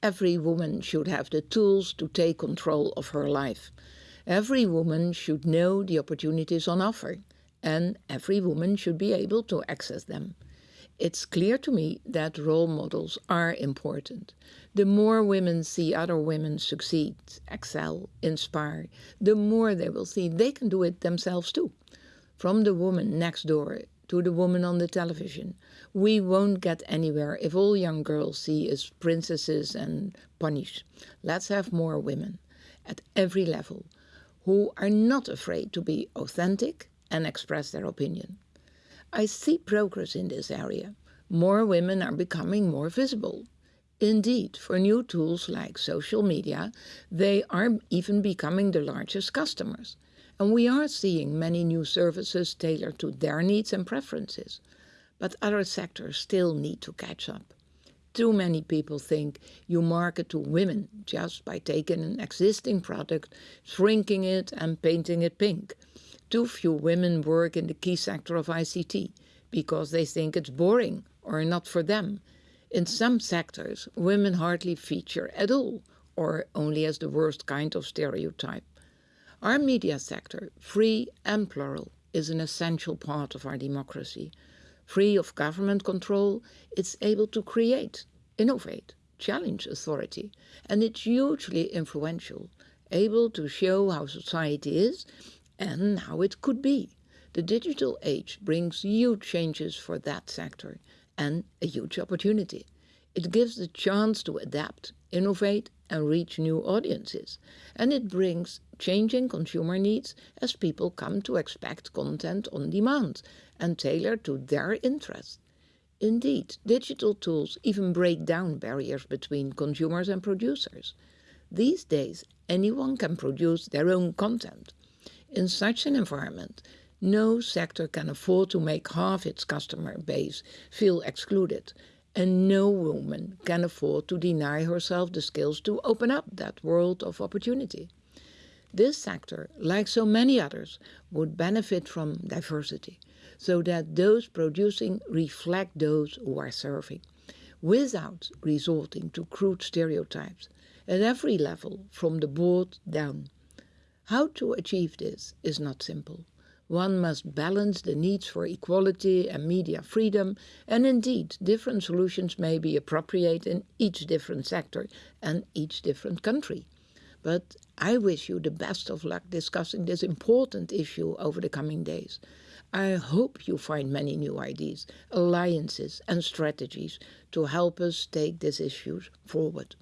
Every woman should have the tools to take control of her life. Every woman should know the opportunities on offer, and every woman should be able to access them. It's clear to me that role models are important. The more women see other women succeed, excel, inspire, the more they will see they can do it themselves too. From the woman next door to the woman on the television. We won't get anywhere if all young girls see us princesses and ponies. Let's have more women at every level who are not afraid to be authentic and express their opinion. I see progress in this area. More women are becoming more visible. Indeed, for new tools like social media, they are even becoming the largest customers. And we are seeing many new services tailored to their needs and preferences. But other sectors still need to catch up. Too many people think you market to women just by taking an existing product, shrinking it and painting it pink. Too few women work in the key sector of ICT because they think it's boring or not for them. In some sectors, women hardly feature at all or only as the worst kind of stereotype. Our media sector, free and plural, is an essential part of our democracy. Free of government control, it's able to create, innovate, challenge authority, and it's hugely influential, able to show how society is and how it could be. The digital age brings huge changes for that sector and a huge opportunity. It gives the chance to adapt, innovate and reach new audiences. And it brings changing consumer needs as people come to expect content on demand and tailored to their interests. Indeed, digital tools even break down barriers between consumers and producers. These days, anyone can produce their own content. In such an environment, no sector can afford to make half its customer base feel excluded, and no woman can afford to deny herself the skills to open up that world of opportunity. This sector, like so many others, would benefit from diversity, so that those producing reflect those who are serving, without resorting to crude stereotypes, at every level, from the board down. How to achieve this is not simple. One must balance the needs for equality and media freedom, and indeed, different solutions may be appropriate in each different sector and each different country. But I wish you the best of luck discussing this important issue over the coming days. I hope you find many new ideas, alliances and strategies to help us take these issues forward.